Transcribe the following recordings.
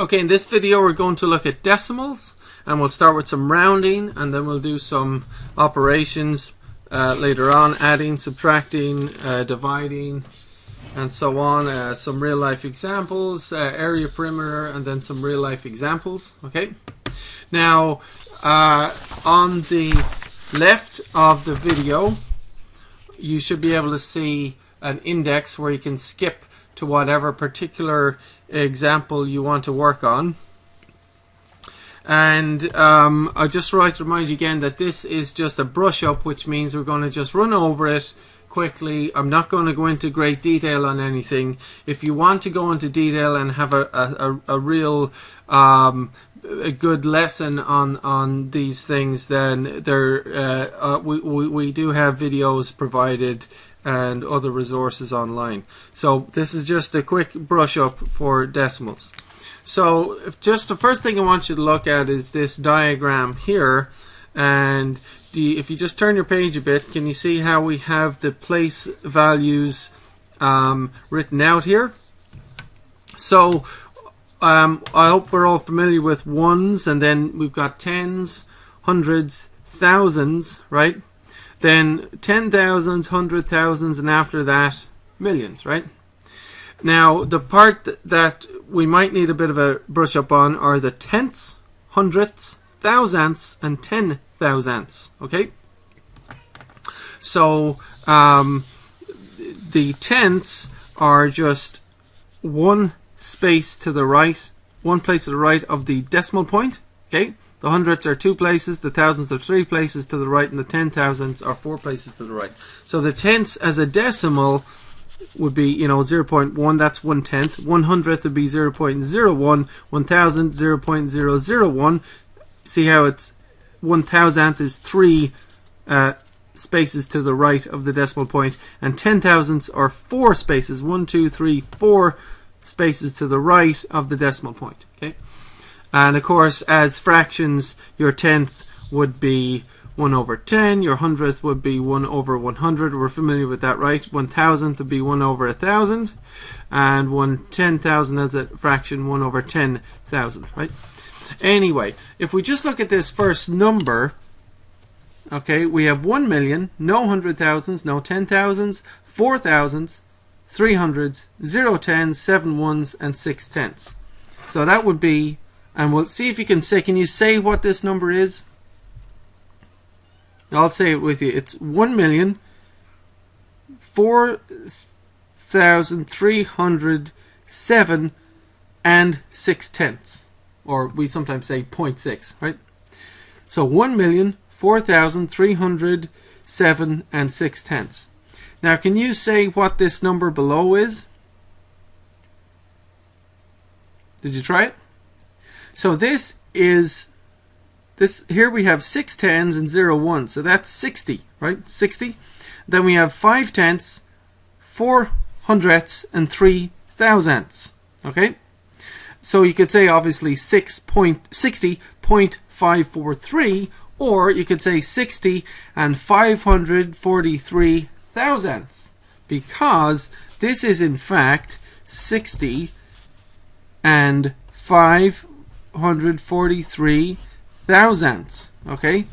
Okay, in this video we're going to look at decimals and we'll start with some rounding and then we'll do some operations uh, later on, adding, subtracting, uh, dividing and so on. Uh, some real life examples, uh, area perimeter and then some real life examples. Okay, now uh, on the left of the video you should be able to see an index where you can skip to whatever particular example you want to work on. And um, I just like to remind you again that this is just a brush up, which means we're going to just run over it quickly. I'm not going to go into great detail on anything. If you want to go into detail and have a, a, a real um, a good lesson on on these things, then there uh, uh, we, we we do have videos provided and other resources online. So this is just a quick brush up for decimals. So just the first thing I want you to look at is this diagram here and the, if you just turn your page a bit can you see how we have the place values um, written out here so um, I hope we're all familiar with ones and then we've got tens hundreds thousands right then ten thousands, hundred thousands, and after that, millions, right? Now, the part that we might need a bit of a brush up on are the tenths, hundredths, thousandths, and ten thousandths, okay? So, um, the tenths are just one space to the right, one place to the right of the decimal point, okay? The hundreds are two places, the thousands are three places to the right, and the ten thousands are four places to the right. So the tenths as a decimal would be, you know, 0.1, that's one tenth. One hundredth would be 0.01, one thousand, 0.001. See how it's one thousandth is three uh, spaces to the right of the decimal point, and ten thousandths are four spaces, one, two, three, four spaces to the right of the decimal point. Okay. And of course, as fractions, your tenth would be 1 over 10, your hundredth would be 1 over 100. We're familiar with that, right? One thousandth would be 1 over a thousand, and one ten thousand as a fraction, 1 over 10,000, right? Anyway, if we just look at this first number, okay, we have 1 million, no hundred thousands, no ten thousands, four thousands, three hundreds, zero tens, seven ones, and six tenths. So that would be and we'll see if you can say, can you say what this number is? I'll say it with you. It's one million four thousand three hundred seven and six tenths. Or we sometimes say 0.6, right? So one million four thousand three hundred seven and six tenths. Now can you say what this number below is? Did you try it? So this is this here we have six tens and zero ones, so that's 60, right? 60. Then we have five tenths, four hundredths, and three thousandths. Okay? So you could say obviously 6.60.543, or you could say 60 and 543 thousandths, because this is in fact 60 and 5 443 thousandths. Okay,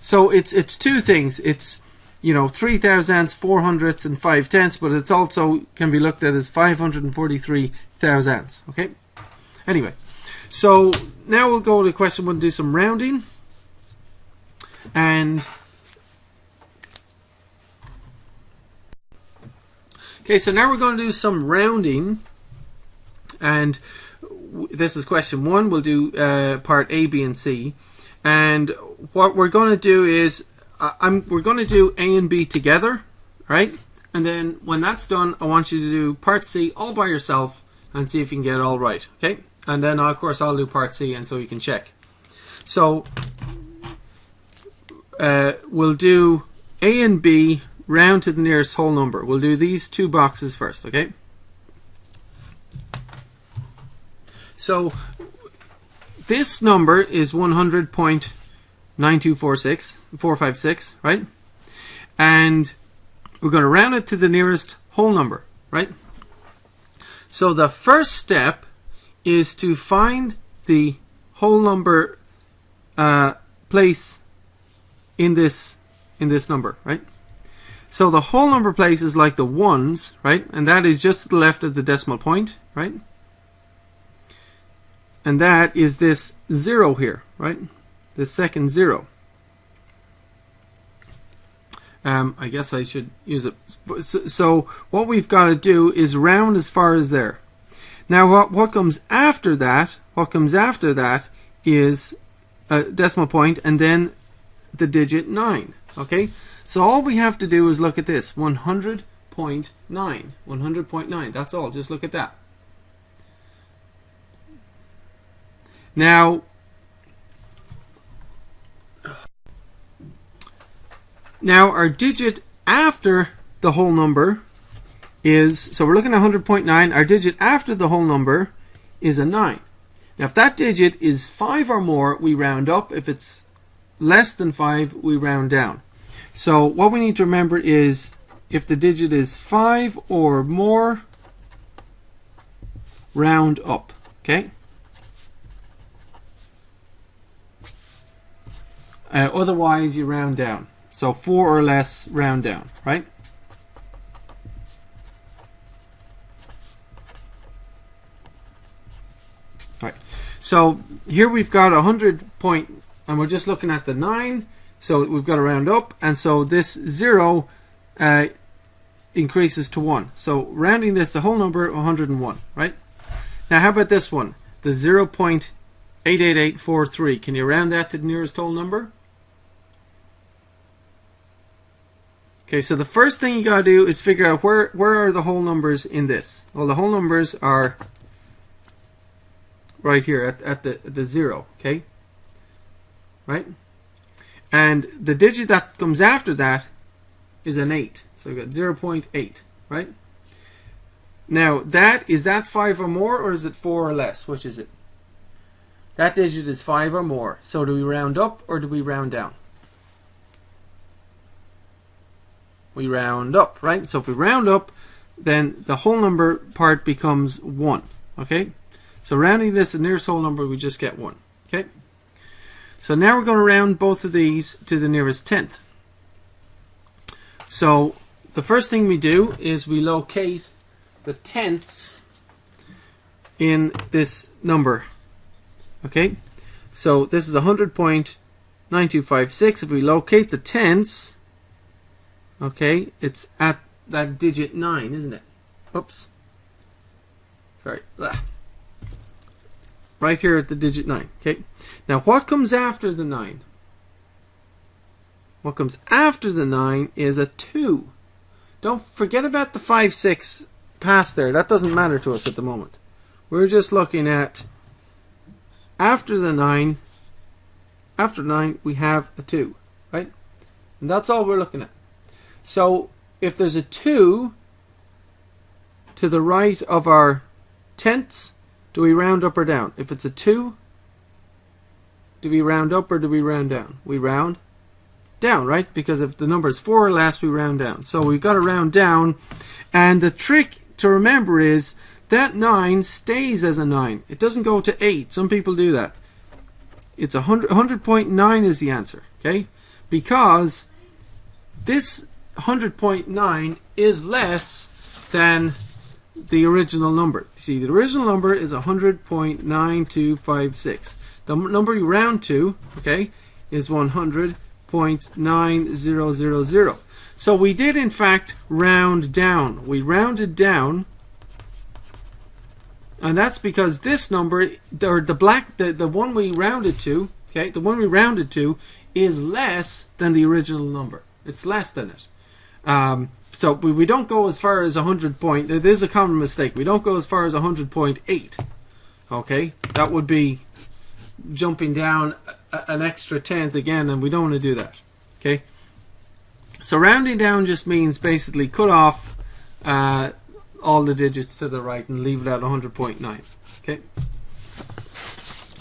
so it's it's two things. It's you know three thousandths, four hundredths, and five tenths, but it's also can be looked at as 543 thousandths. Okay. Anyway, so now we'll go to question one. Do some rounding, and okay. So now we're going to do some rounding, and this is question one. We'll do uh, part A, B, and C. And what we're going to do is uh, I'm we're going to do A and B together, right? And then when that's done, I want you to do part C all by yourself and see if you can get it all right, okay? And then of course I'll do part C and so you can check. So uh, we'll do A and B round to the nearest whole number. We'll do these two boxes first, okay? So this number is 100.9246456, right? And we're going to round it to the nearest whole number, right? So the first step is to find the whole number uh, place in this in this number, right? So the whole number place is like the ones, right? And that is just to the left of the decimal point, right? And that is this zero here, right? The second zero. Um, I guess I should use it. So, so what we've got to do is round as far as there. Now what, what comes after that, what comes after that is a decimal point and then the digit 9. Okay, so all we have to do is look at this 100.9. 100.9, that's all, just look at that. Now, now our digit after the whole number is, so we're looking at 100.9, our digit after the whole number is a 9. Now if that digit is 5 or more, we round up. If it's less than 5, we round down. So what we need to remember is if the digit is 5 or more, round up. Okay? Uh, otherwise, you round down. So 4 or less, round down, right? Right. So here we've got a 100 point, and we're just looking at the 9. So we've got to round up, and so this 0 uh, increases to 1. So rounding this, the whole number, 101, right? Now how about this one? The 0.88843. Can you round that to the nearest whole number? Okay, so the first thing you got to do is figure out where, where are the whole numbers in this. Well, the whole numbers are right here at, at the, the 0, okay? Right? And the digit that comes after that is an 8. So we got 0 0.8, right? Now, that is that 5 or more, or is it 4 or less? Which is it? That digit is 5 or more. So do we round up, or do we round down? We round up, right? So if we round up, then the whole number part becomes 1, okay? So rounding this, the nearest whole number, we just get 1, okay? So now we're going to round both of these to the nearest tenth. So the first thing we do is we locate the tenths in this number. Okay, so this is 100.9256. If we locate the tenths, okay, it's at that digit 9, isn't it? Oops. Sorry. Right here at the digit 9. Okay. Now what comes after the 9? What comes after the 9 is a 2. Don't forget about the 5, 6 past there. That doesn't matter to us at the moment. We're just looking at after the 9, after 9 we have a 2. Right? And that's all we're looking at. So if there's a 2 to the right of our tenths, do we round up or down? If it's a 2, do we round up or do we round down? We round down, right? Because if the number is 4 or less, we round down. So we've got to round down. And the trick to remember is that 9 stays as a 9. It doesn't go to 8. Some people do that. It's 100, 100.9 is the answer, okay? Because this 100.9 is less than the original number. See, the original number is 100.9256. The number you round to, okay, is 100.9000. So we did, in fact, round down. We rounded down, and that's because this number, or the black, the, the one we rounded to, okay, the one we rounded to is less than the original number. It's less than it. Um, so we, we don't go as far as 100 point. It is a common mistake. We don't go as far as 100.8. Okay, that would be jumping down a, an extra tenth again, and we don't want to do that. Okay, so rounding down just means basically cut off uh, all the digits to the right and leave it at 100.9. Okay.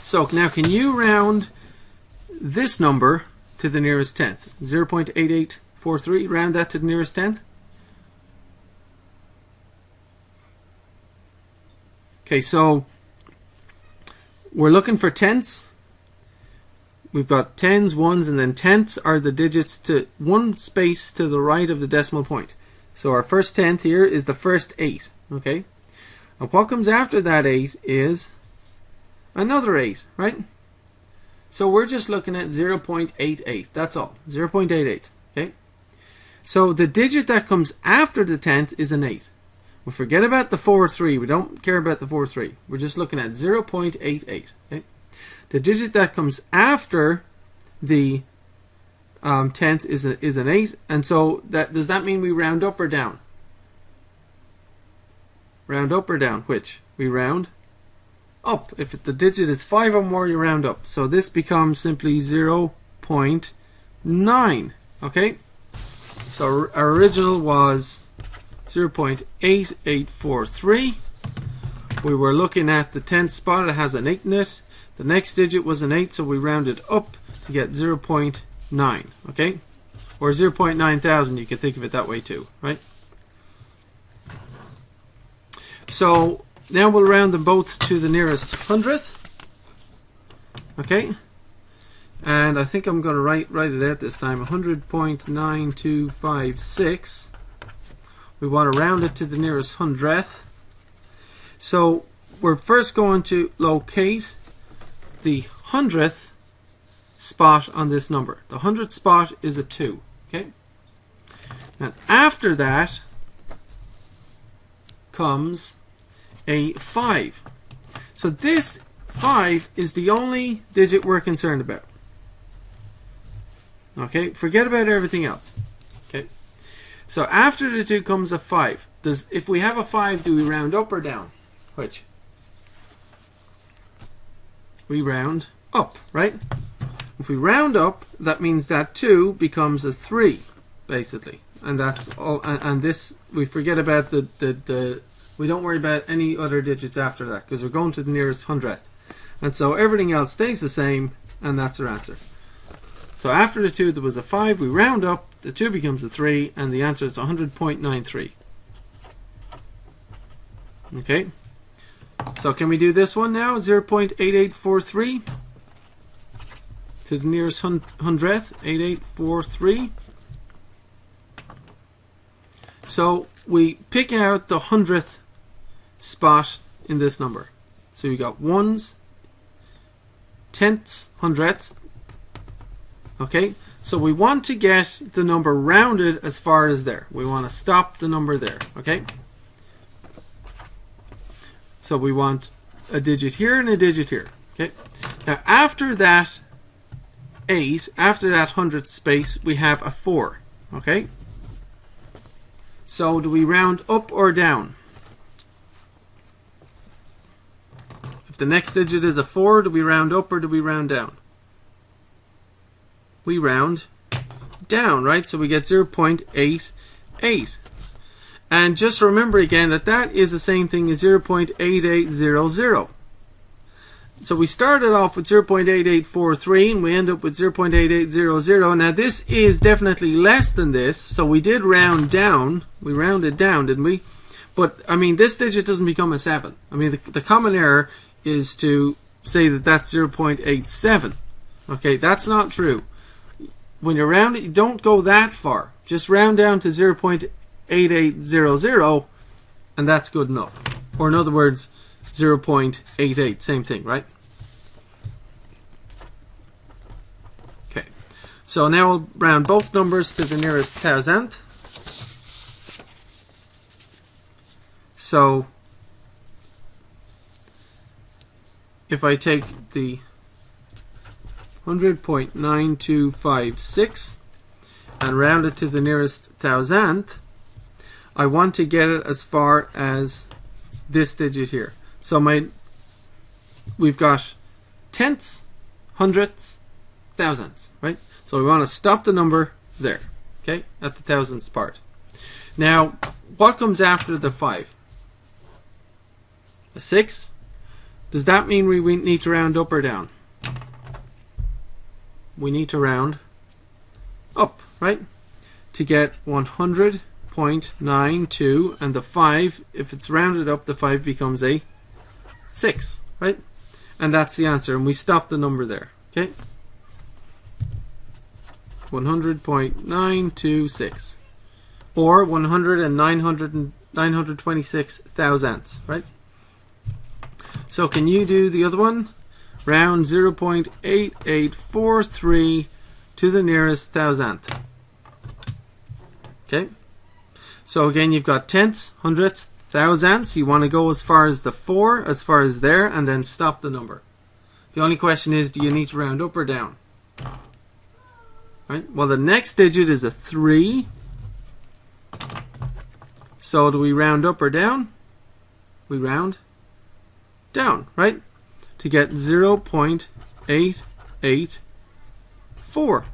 So now, can you round this number to the nearest tenth? 0.8843. Round that to the nearest tenth. Okay, so we're looking for tenths. We've got tens, ones, and then tenths are the digits to one space to the right of the decimal point. So our first tenth here is the first eight. Okay. And what comes after that eight is another eight, right? So we're just looking at 0.88. That's all. 0.88. Okay. So the digit that comes after the tenth is an eight. We forget about the 4 3. We don't care about the 4 3. We're just looking at 0.88. Okay? The digit that comes after the um, tenth is, a, is an 8. And so that does that mean we round up or down? Round up or down? Which? We round up. If the digit is 5 or more, you round up. So this becomes simply 0.9. Okay? So our original was 0.8843. We were looking at the 10th spot, it has an 8 in it. The next digit was an 8, so we rounded up to get 0.9, okay? Or 0.9 thousand, you can think of it that way too, right? So now we'll round them both to the nearest hundredth, okay? And I think I'm going to write, write it out this time, 100.9256 we want to round it to the nearest hundredth. So we're first going to locate the hundredth spot on this number. The hundredth spot is a 2. Okay. And after that comes a 5. So this 5 is the only digit we're concerned about. Okay, forget about everything else. Okay, so after the 2 comes a 5. Does If we have a 5, do we round up or down? Which? We round up, right? If we round up, that means that 2 becomes a 3, basically. And that's all. And, and this, we forget about the, the, the, we don't worry about any other digits after that, because we're going to the nearest hundredth. And so everything else stays the same, and that's our answer. So after the 2 there was a 5, we round up, the 2 becomes a 3, and the answer is 100.93. Okay. So can we do this one now? 0.8843 to the nearest hundredth, 8843. So we pick out the hundredth spot in this number. So we got ones, tenths, hundredths, Okay, so we want to get the number rounded as far as there. We want to stop the number there. Okay, so we want a digit here and a digit here. Okay, now after that 8, after that hundredth space, we have a 4. Okay, so do we round up or down? If the next digit is a 4, do we round up or do we round down? We round down, right? So we get 0.88. And just remember again that that is the same thing as 0.8800. So we started off with 0.8843 and we end up with 0.8800. Now this is definitely less than this, so we did round down. We rounded down, didn't we? But, I mean, this digit doesn't become a 7. I mean, the, the common error is to say that that's 0.87. Okay, that's not true when you round it, you don't go that far. Just round down to 0.8800 and that's good enough. Or in other words, 0.88, same thing, right? Okay, so now we'll round both numbers to the nearest thousandth. So if I take the 100.9256 and round it to the nearest thousandth, I want to get it as far as this digit here. So my we've got tenths, hundredths, thousandths, right? So we want to stop the number there, okay, at the thousandths part. Now, what comes after the 5? A 6? Does that mean we need to round up or down? We need to round up, right? To get 100.92 and the 5, if it's rounded up, the 5 becomes a 6, right? And that's the answer. And we stop the number there. Okay? 100.926. Or 100 and 900 926 thousandths, right? So can you do the other one? Round 0.8843 to the nearest thousandth. Okay? So again, you've got tenths, hundredths, thousandths. You want to go as far as the 4, as far as there, and then stop the number. The only question is, do you need to round up or down? Right? Well, the next digit is a 3. So do we round up or down? We round down, right? To get 0.884.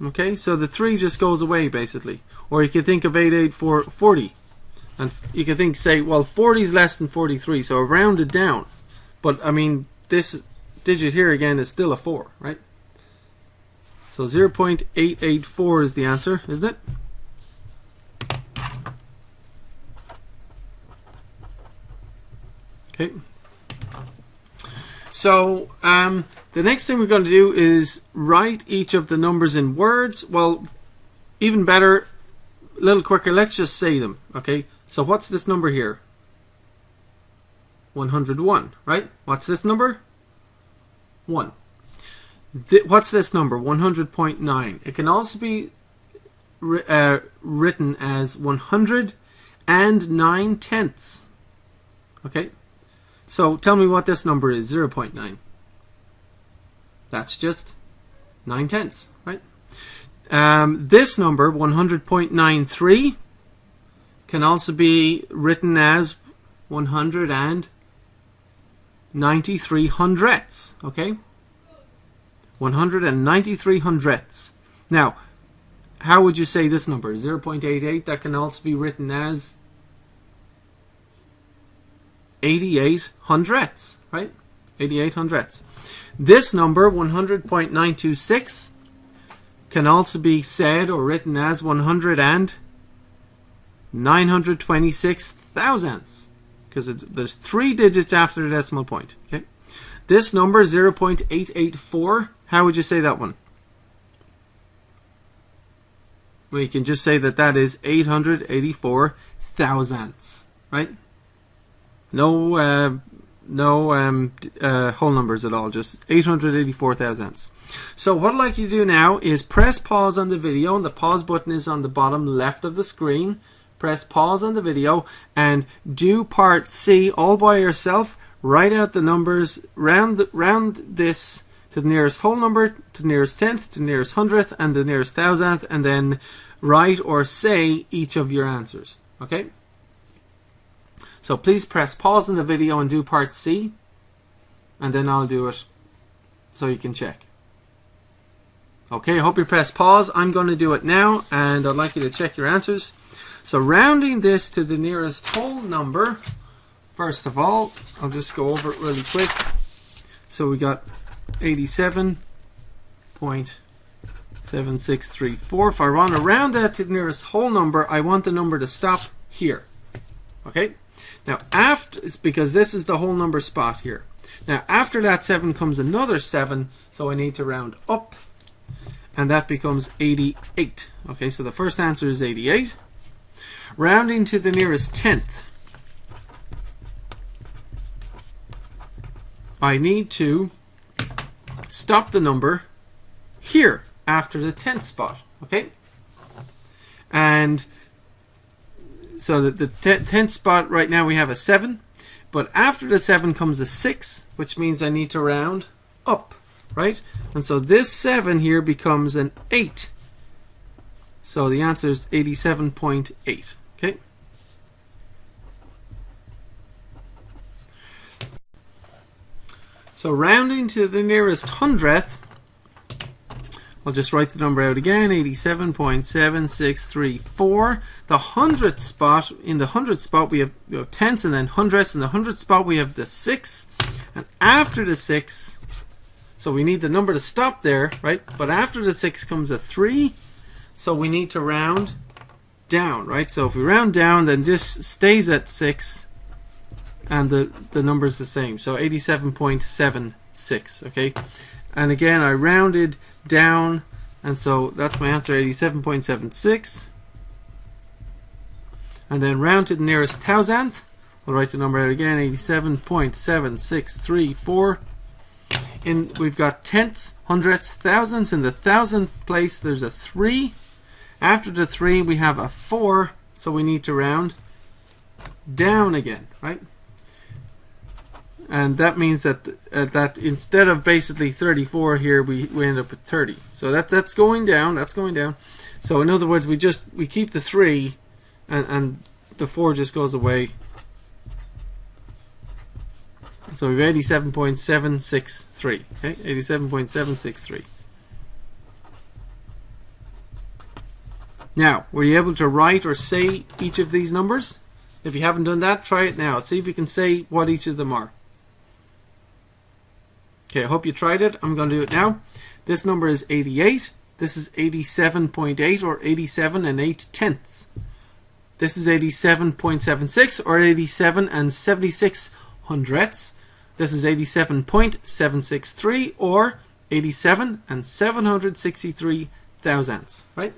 Okay, so the 3 just goes away basically. Or you can think of 88440. And you can think, say, well, 40 is less than 43, so round it down. But, I mean, this digit here again is still a 4, right? So 0.884 is the answer, isn't it? Okay. So um, the next thing we're going to do is write each of the numbers in words. Well, even better, a little quicker, let's just say them. Okay. So what's this number here? 101, right? What's this number? 1. Th what's this number? 100.9. It can also be uh, written as 100 and 9 tenths. Okay? So tell me what this number is, 0.9. That's just 9 tenths, right? Um, this number, 100.93, can also be written as 193 hundredths, okay? 193 hundredths. Now, how would you say this number? 0.88, that can also be written as 88 hundredths, right? 88 hundredths. This number, 100.926, can also be said or written as 100 and 926 thousandths because there's three digits after the decimal point. Okay, this number 0.884. How would you say that one? You can just say that that is 884 thousandths, right? No, uh, no um, uh, whole numbers at all, just 884 thousandths. So what I'd like you to do now is press pause on the video, and the pause button is on the bottom left of the screen. Press pause on the video and do part C all by yourself. Write out the numbers, round, the, round this to the nearest whole number, to the nearest tenth, to the nearest hundredth, and the nearest thousandth, and then write or say each of your answers. Okay? So please press pause in the video and do part C and then I'll do it so you can check. Okay, I hope you press pause. I'm going to do it now and I'd like you to check your answers. So rounding this to the nearest whole number, first of all, I'll just go over it really quick. So we got 87.7634. If I want to round that to the nearest whole number, I want the number to stop here. Okay? Now, after, because this is the whole number spot here. Now, after that 7 comes another 7, so I need to round up, and that becomes 88. Okay, so the first answer is 88. Rounding to the nearest tenth, I need to stop the number here after the tenth spot. Okay, and so the, the 10th spot right now we have a 7. But after the 7 comes a 6, which means I need to round up, right? And so this 7 here becomes an 8. So the answer is 87.8. Okay? So rounding to the nearest hundredth, I'll just write the number out again, 87.7634. The hundredth spot, in the hundredth spot we have, we have tenths and then hundredths. In the hundredth spot we have the six. And after the six, so we need the number to stop there, right? But after the six comes a three. So we need to round down, right? So if we round down, then this stays at six. and the, the number is the same. So 87.76, okay? And again, I rounded down, and so that's my answer, 87.76. And then round to the nearest thousandth. I'll write the number out again, 87.7634. In We've got tenths, hundredths, thousands. In the thousandth place, there's a 3. After the 3, we have a 4, so we need to round down again, right? And that means that uh, that instead of basically 34 here we, we end up with 30 so that that's going down that's going down. So in other words we just we keep the 3 and, and the 4 just goes away. So we have 87.763 okay? 87.763 now were you able to write or say each of these numbers? If you haven't done that try it now. See if you can say what each of them are Okay, I hope you tried it. I'm going to do it now. This number is 88. This is 87.8 or 87 and 8 tenths. This is 87.76 or 87 and 76 hundredths. This is 87.763 or 87 and 763 thousandths, right?